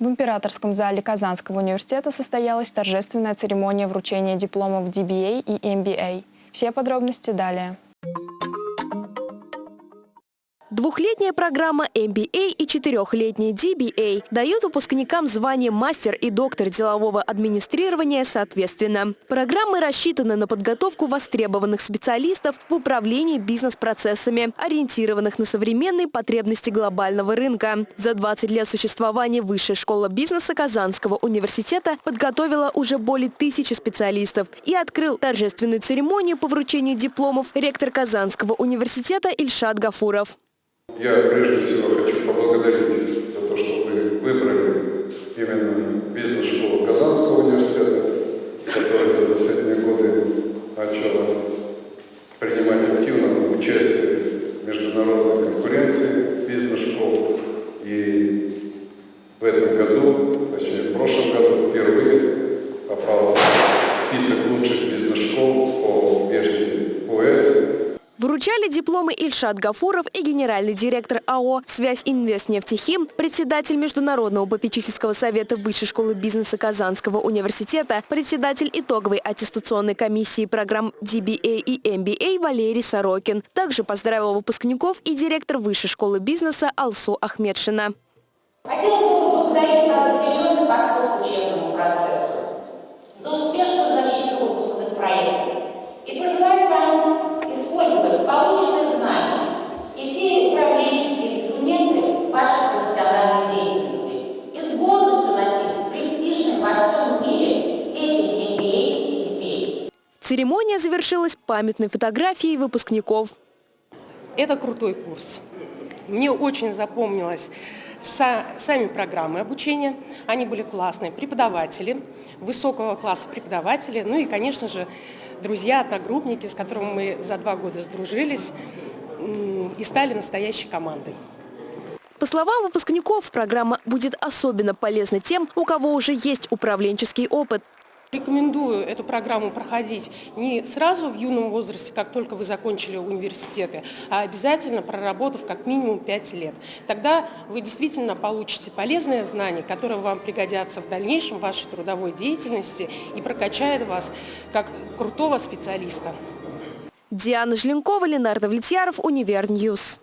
В императорском зале Казанского университета состоялась торжественная церемония вручения дипломов DBA и MBA. Все подробности далее. Двухлетняя программа MBA и четырехлетняя DBA дают выпускникам звание мастер и доктор делового администрирования соответственно. Программы рассчитаны на подготовку востребованных специалистов в управлении бизнес-процессами, ориентированных на современные потребности глобального рынка. За 20 лет существования Высшая школа бизнеса Казанского университета подготовила уже более тысячи специалистов и открыл торжественную церемонию по вручению дипломов ректор Казанского университета Ильшат Гафуров. Я прежде всего хочу поблагодарить за то, что вы выбрали именно бизнес-школу Казанского университета, которая за последние годы начала Вручали дипломы Ильшат Гафуров и генеральный директор АО «Связь Инвестнефтехим», председатель Международного попечительского совета Высшей школы бизнеса Казанского университета, председатель итоговой аттестационной комиссии программ DBA и MBA Валерий Сорокин. Также поздравил выпускников и директор Высшей школы бизнеса Алсу Ахмедшина. Хотелось бы поблагодарить вас за серьезный подход к учебному процессу, Церемония завершилась памятной фотографией выпускников. Это крутой курс. Мне очень запомнилось сами программы обучения, они были классные, преподаватели, высокого класса преподаватели, ну и, конечно же, друзья, одногруппники, с которыми мы за два года сдружились и стали настоящей командой. По словам выпускников, программа будет особенно полезна тем, у кого уже есть управленческий опыт. Рекомендую эту программу проходить не сразу в юном возрасте, как только вы закончили университеты, а обязательно проработав как минимум 5 лет. Тогда вы действительно получите полезные знания, которые вам пригодятся в дальнейшем вашей трудовой деятельности и прокачают вас как крутого специалиста. Диана Жленкова, Ленар Довлетьяров, Univer News.